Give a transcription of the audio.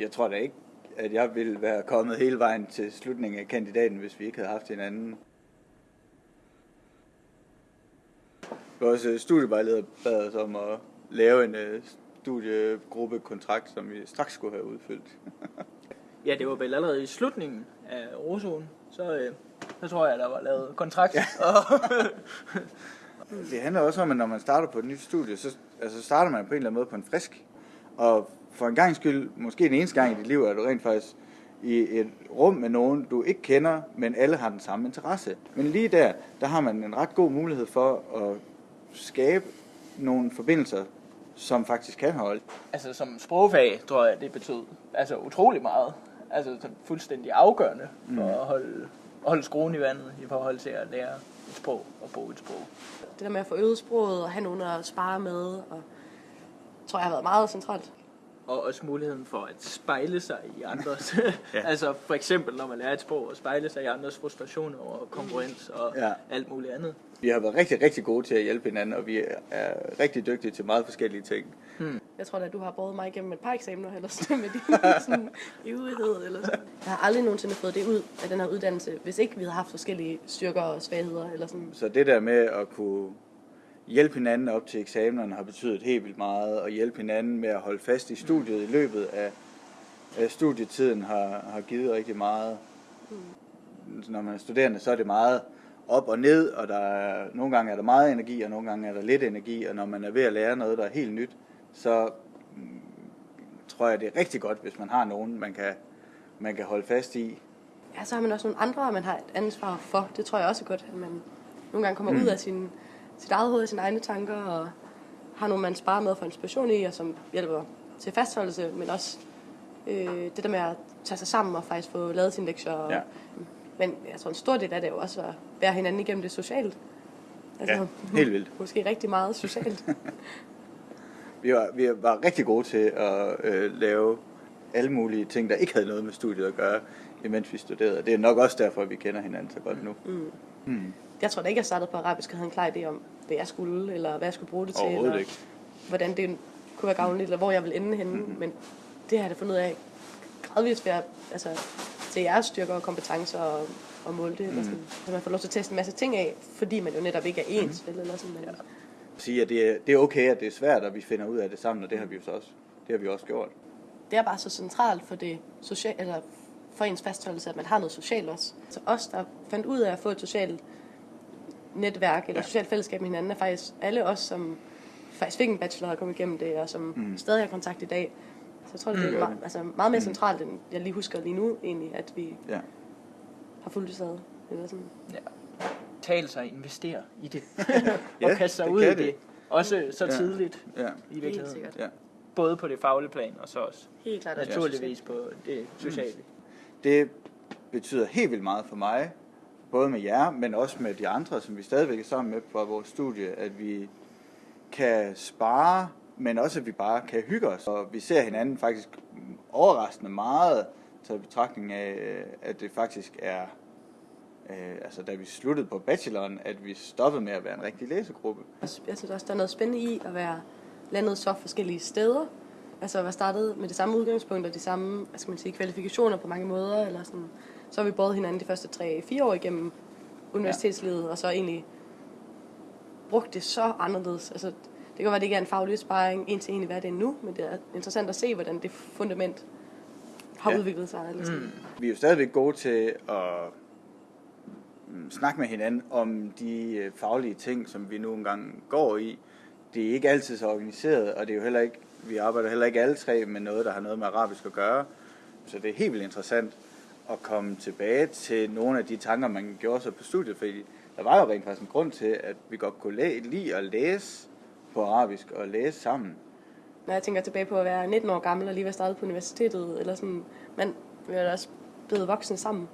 Jeg tror da ikke, at jeg ville være kommet hele vejen til slutningen af kandidaten, hvis vi ikke havde haft hinanden. Vores øh, studievejleder bad os om at lave en øh, studiegruppekontrakt, som vi straks skulle have udfyldt. Ja, det var vel allerede i slutningen af Rosoen, så, øh, så tror jeg, der var lavet kontrakt. Ja. Det handler også om, at når man starter på et nyt studie, så altså starter man på en eller anden måde på en frisk. Og for en gang skyld, måske den eneste gang i dit liv, er du rent faktisk i et rum med nogen, du ikke kender, men alle har den samme interesse. Men lige der, der har man en ret god mulighed for at skabe nogle forbindelser, som faktisk kan holde. altså som sprogfag, tror jeg, det betød altså utrolig meget. Altså fuldstændig afgørende for at holde, holde skruen i vandet i forhold til at lære et sprog og bruge et sprog. Det der med at få øvet sproget og have nogen at spare med, og tror jeg har været meget centralt. Og også muligheden for at spejle sig i andres. ja. altså for eksempel, når man lærer et sprog, at spejle sig i andres frustrationer og konkurrence og Ja. alt muligt andet. Vi har været rigtig, rigtig gode til at hjælpe hinanden, og vi er- rigtig dygtige til meget forskellige ting. Jeg tror da, du har båret mig igennem et par eksamener, eller sådan med din sådan, ivrighed. Eller sådan. Jeg har aldrig nogensinde fået det ud af den her uddannelse, hvis ikke vi havde haft forskellige styrker og svagheder. Eller sådan. Så det der med at kunne hjælpe hinanden op til eksamenerne har betydet helt vildt meget, og hjælpe hinanden med at holde fast i studiet i løbet af, af studietiden har, har givet rigtig meget. Når man er studerende, så er det meget op og ned, og der er, nogle gange er der meget energi, og nogle gange er der lidt energi, og når man er ved at lære noget, der er helt nyt, så mm, tror jeg, det er rigtig godt, hvis man har nogen, man kan, man kan holde fast i. Ja, så har man også nogle andre, man har et ansvar for. Det tror jeg også er godt, at man nogle gange kommer mm. ud af sin, sit eget hoved og sine egne tanker, og har nogle, man sparer med for inspiration i, og som hjælper til fastholdelse, men også øh, det der med at tage sig sammen og faktisk få lavet sine lektier. Og, Ja. Men jeg tror, en stor del af det er jo også at være hinanden igennem det socialt. Altså, Ja, helt vildt. Måske rigtig meget socialt. Vi var, vi var rigtig gode til at øh, lave alle mulige ting, der ikke havde noget med studiet at gøre, imens vi studerede. Det er nok også derfor, at vi kender hinanden så godt nu. Mm. jeg tror da ikke, jeg startede på arabisk og havde en klar idé om, hvad jeg skulle, eller hvad jeg skulle bruge det til. Eller ikke. hvordan det kunne være gavnligt, eller hvor jeg vil ende henne. Mm-hmm. Men det har jeg da fundet ud af gradvist ved at, altså, til jeres styrker og kompetencer og, og måle det. Mm. Sådan. Så man får lov til at teste en masse ting af, fordi man jo netop ikke er ens. Mm. Eller sådan, men, ja. Sige, at det er, det er okay, at det er svært, at vi finder ud af det sammen, og det har vi jo så også, det har vi også gjort. Det er bare så centralt for det social, eller for ens fastholdelse, at man har noget socialt også. Så os, der fandt ud af at få et socialt netværk eller Ja. socialt fællesskab med hinanden, er faktisk alle os, som faktisk fik en bachelor og kom igennem det, og som mm. stadig har kontakt i dag. Så jeg tror, det er meget, altså meget mere centralt, end jeg lige husker lige nu, egentlig, at vi Ja. har fulgt det ad. Eller sådan. Ja. Tale sig, investere i det. Ja, og kaste sig det ud i det. det. Også så Ja. tidligt Ja. i virkeligheden. sikkert. ja. Både på det faglige plan, og så også Helt klart. også naturligvis på det sociale. Det betyder helt vildt meget for mig, både med jer, men også med de andre, som vi stadigvæk er sammen med på vores studie, at vi kan spare, men også at vi bare kan hygge os. Og vi ser hinanden faktisk overraskende meget, til betragtning af, øh, at det faktisk er, øh, altså da vi sluttede på bacheloren, at vi stoppede med at være en rigtig læsegruppe. Jeg synes også, der er noget spændende i at være landet så forskellige steder. Altså være startet med det samme udgangspunkt og de samme hvad skal man sige, kvalifikationer på mange måder. Eller sådan. Så har vi båret hinanden de første 3-4 år igennem universitetslivet, og så egentlig brugt det så anderledes. Altså, det kan være, at det ikke er en faglig sparring en til en i hvad det er nu, men det er interessant at se, hvordan det fundament har Ja. udviklet sig. Eller sådan. Mm. Vi er jo stadigvæk gode til at mm, snakke med hinanden om de øh, faglige ting, som vi nu engang går i. Det er ikke altid så organiseret, og det er jo heller ikke, vi arbejder heller ikke alle tre med noget, der har noget med arabisk at gøre. Så det er helt vildt interessant at komme tilbage til nogle af de tanker, man gjorde sig på studiet, fordi der var jo rent faktisk en grund til, at vi godt kunne læ- lide at læse på arabisk og læse sammen. Når jeg tænker tilbage på at være 19 år gammel og lige være startet på universitetet, eller sådan, man vi er da også blevet voksne sammen.